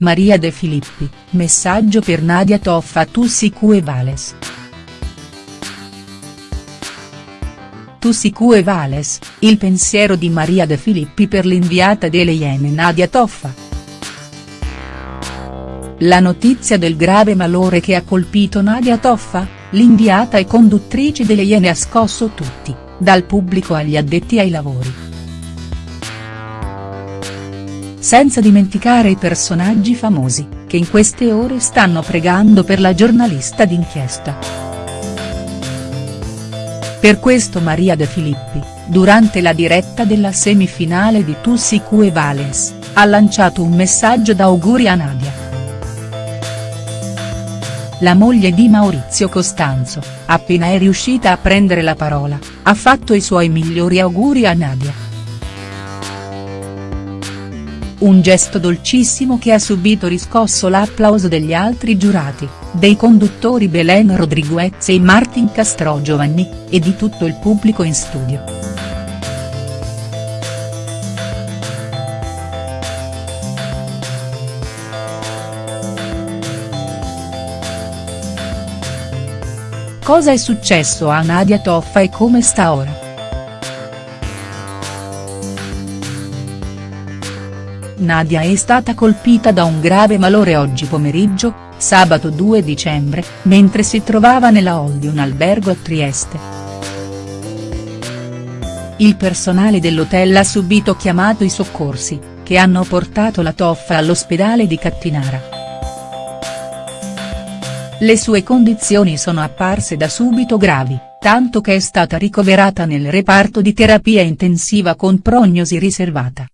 Maria De Filippi, messaggio per Nadia Toffa a Tussicu Vales. Tussicu Vales, il pensiero di Maria De Filippi per l'inviata delle Iene Nadia Toffa. La notizia del grave malore che ha colpito Nadia Toffa, l'inviata e conduttrice delle Iene ha scosso tutti, dal pubblico agli addetti ai lavori. Senza dimenticare i personaggi famosi, che in queste ore stanno pregando per la giornalista d'inchiesta. Per questo Maria De Filippi, durante la diretta della semifinale di Tussi Q Valens, ha lanciato un messaggio d'auguri a Nadia. La moglie di Maurizio Costanzo, appena è riuscita a prendere la parola, ha fatto i suoi migliori auguri a Nadia. Un gesto dolcissimo che ha subito riscosso l'applauso degli altri giurati, dei conduttori Belen Rodriguez e Martin Castrogiovanni, e di tutto il pubblico in studio. Cosa è successo a Nadia Toffa e come sta ora?. Nadia è stata colpita da un grave malore oggi pomeriggio, sabato 2 dicembre, mentre si trovava nella hall di un albergo a Trieste. Il personale dell'hotel ha subito chiamato i soccorsi, che hanno portato la toffa all'ospedale di Cattinara. Le sue condizioni sono apparse da subito gravi, tanto che è stata ricoverata nel reparto di terapia intensiva con prognosi riservata.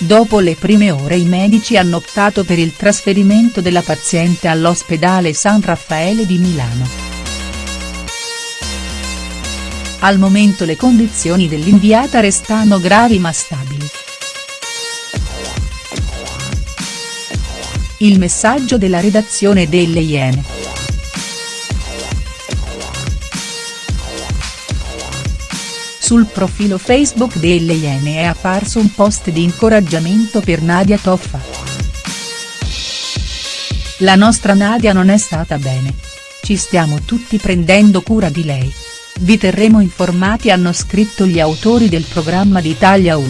Dopo le prime ore i medici hanno optato per il trasferimento della paziente all'ospedale San Raffaele di Milano. Al momento le condizioni dell'inviata restano gravi ma stabili. Il messaggio della redazione delle Iene. Sul profilo Facebook delle Iene è apparso un post di incoraggiamento per Nadia Toffa. La nostra Nadia non è stata bene. Ci stiamo tutti prendendo cura di lei. Vi terremo informati hanno scritto gli autori del programma di Italia 1.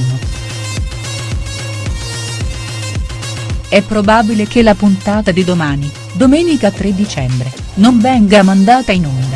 È probabile che la puntata di domani, domenica 3 dicembre, non venga mandata in onda.